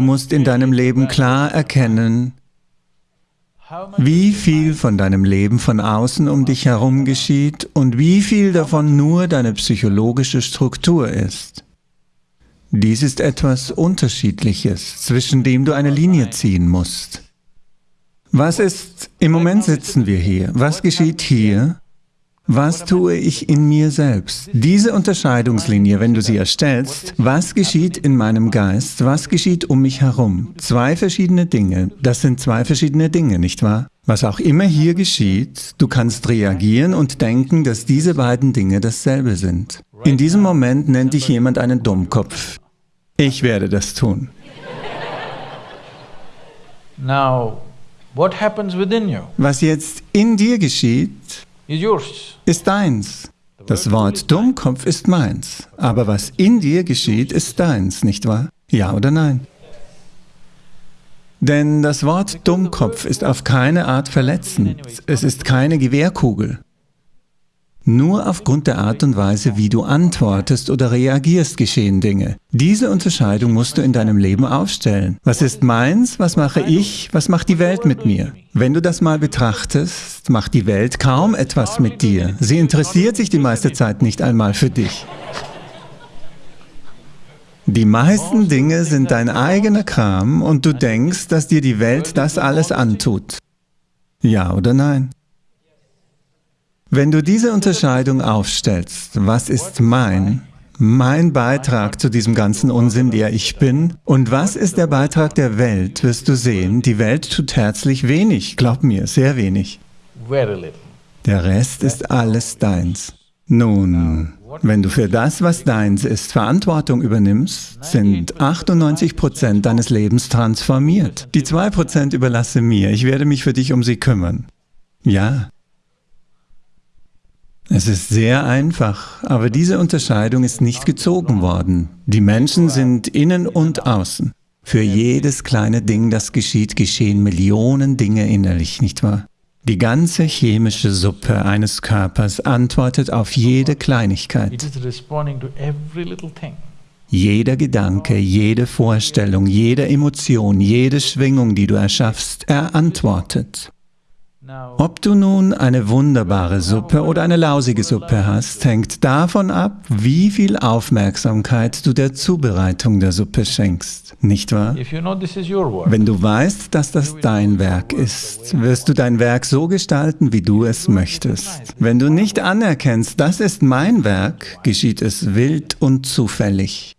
musst in deinem Leben klar erkennen, wie viel von deinem Leben von außen um dich herum geschieht und wie viel davon nur deine psychologische Struktur ist. Dies ist etwas Unterschiedliches, zwischen dem du eine Linie ziehen musst. Was ist, im Moment sitzen wir hier, was geschieht hier was tue ich in mir selbst? Diese Unterscheidungslinie, wenn du sie erstellst, was geschieht in meinem Geist, was geschieht um mich herum? Zwei verschiedene Dinge, das sind zwei verschiedene Dinge, nicht wahr? Was auch immer hier geschieht, du kannst reagieren und denken, dass diese beiden Dinge dasselbe sind. In diesem Moment nennt dich jemand einen Dummkopf. Ich werde das tun. Was jetzt in dir geschieht, ist deins. Das Wort Dummkopf ist meins, aber was in dir geschieht, ist deins, nicht wahr? Ja oder nein? Denn das Wort Dummkopf ist auf keine Art verletzend, es ist keine Gewehrkugel. Nur aufgrund der Art und Weise, wie du antwortest oder reagierst, geschehen Dinge. Diese Unterscheidung musst du in deinem Leben aufstellen. Was ist meins, was mache ich, was macht die Welt mit mir? Wenn du das mal betrachtest, macht die Welt kaum etwas mit dir. Sie interessiert sich die meiste Zeit nicht einmal für dich. Die meisten Dinge sind dein eigener Kram und du denkst, dass dir die Welt das alles antut. Ja oder nein? Wenn du diese Unterscheidung aufstellst, was ist mein, mein Beitrag zu diesem ganzen Unsinn, der ich bin, und was ist der Beitrag der Welt, wirst du sehen, die Welt tut herzlich wenig, glaub mir, sehr wenig. Der Rest ist alles deins. Nun, wenn du für das, was deins ist, Verantwortung übernimmst, sind 98 Prozent deines Lebens transformiert. Die zwei Prozent überlasse mir, ich werde mich für dich um sie kümmern. Ja, es ist sehr einfach, aber diese Unterscheidung ist nicht gezogen worden. Die Menschen sind innen und außen. Für jedes kleine Ding, das geschieht, geschehen Millionen Dinge innerlich, nicht wahr? Die ganze chemische Suppe eines Körpers antwortet auf jede Kleinigkeit. Jeder Gedanke, jede Vorstellung, jede Emotion, jede Schwingung, die du erschaffst, er antwortet. Ob du nun eine wunderbare Suppe oder eine lausige Suppe hast, hängt davon ab, wie viel Aufmerksamkeit du der Zubereitung der Suppe schenkst, nicht wahr? Wenn du weißt, dass das dein Werk ist, wirst du dein Werk so gestalten, wie du es möchtest. Wenn du nicht anerkennst, das ist mein Werk, geschieht es wild und zufällig.